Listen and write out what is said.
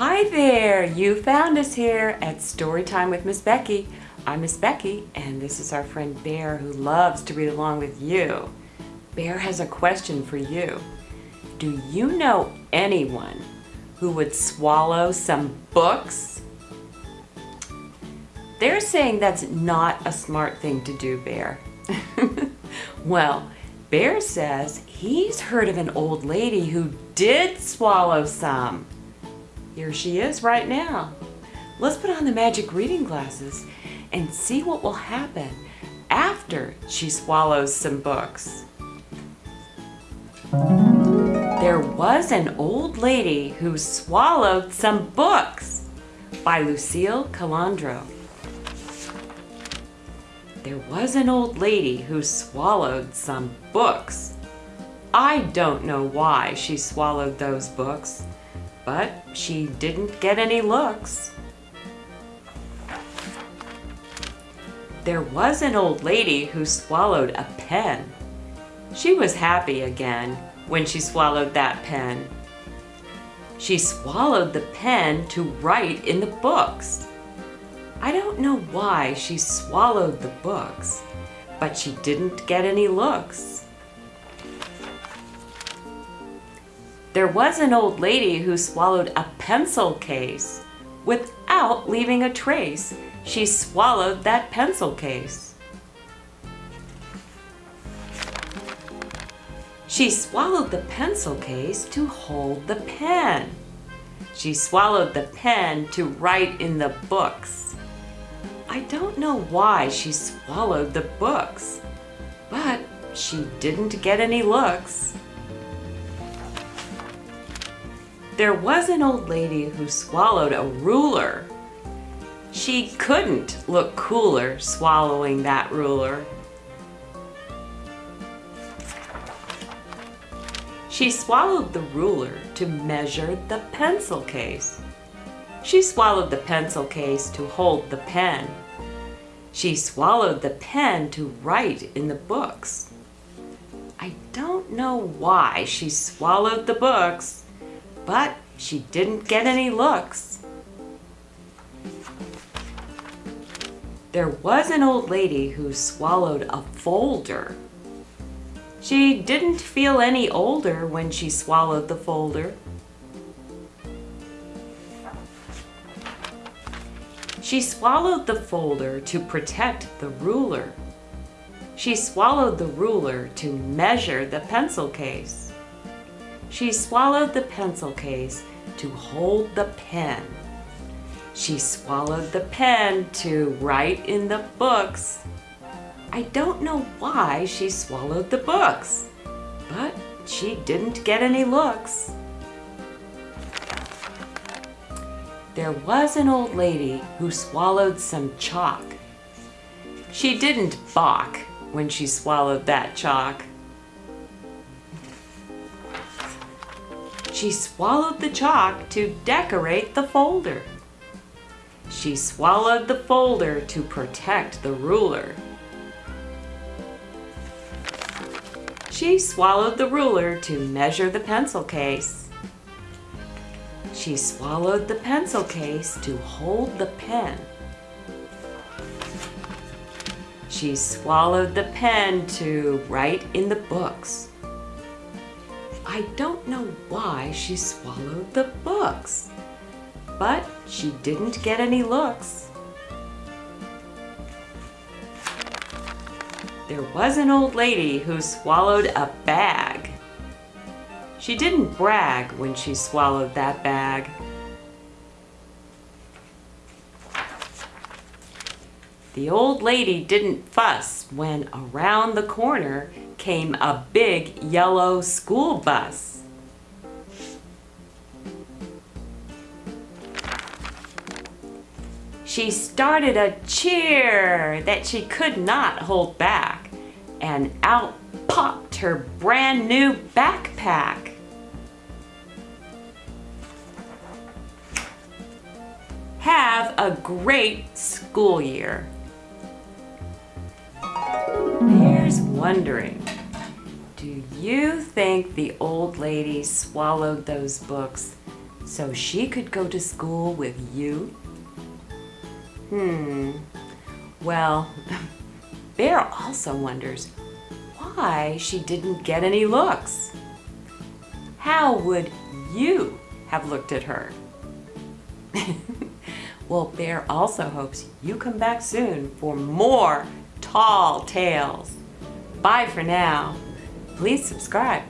Hi there! You found us here at Storytime with Miss Becky. I'm Miss Becky and this is our friend Bear who loves to read along with you. Bear has a question for you. Do you know anyone who would swallow some books? They're saying that's not a smart thing to do, Bear. well, Bear says he's heard of an old lady who did swallow some. Here she is right now. Let's put on the magic reading glasses and see what will happen after she swallows some books. There was an old lady who swallowed some books by Lucille Colandro. There was an old lady who swallowed some books. I don't know why she swallowed those books but she didn't get any looks. There was an old lady who swallowed a pen. She was happy again when she swallowed that pen. She swallowed the pen to write in the books. I don't know why she swallowed the books, but she didn't get any looks. There was an old lady who swallowed a pencil case. Without leaving a trace, she swallowed that pencil case. She swallowed the pencil case to hold the pen. She swallowed the pen to write in the books. I don't know why she swallowed the books, but she didn't get any looks. There was an old lady who swallowed a ruler. She couldn't look cooler swallowing that ruler. She swallowed the ruler to measure the pencil case. She swallowed the pencil case to hold the pen. She swallowed the pen to write in the books. I don't know why she swallowed the books, but she didn't get any looks. There was an old lady who swallowed a folder. She didn't feel any older when she swallowed the folder. She swallowed the folder to protect the ruler. She swallowed the ruler to measure the pencil case. She swallowed the pencil case to hold the pen. She swallowed the pen to write in the books. I don't know why she swallowed the books, but she didn't get any looks. There was an old lady who swallowed some chalk. She didn't balk when she swallowed that chalk. She swallowed the chalk to decorate the folder. She swallowed the folder to protect the ruler. She swallowed the ruler to measure the pencil case. She swallowed the pencil case to hold the pen. She swallowed the pen to write in the books. I don't know why she swallowed the books, but she didn't get any looks. There was an old lady who swallowed a bag. She didn't brag when she swallowed that bag. The old lady didn't fuss when around the corner came a big yellow school bus. She started a cheer that she could not hold back and out popped her brand new backpack. Have a great school year. Wondering, do you think the old lady swallowed those books so she could go to school with you? Hmm, well, Bear also wonders why she didn't get any looks. How would you have looked at her? well, Bear also hopes you come back soon for more tall tales. Bye for now. Please subscribe.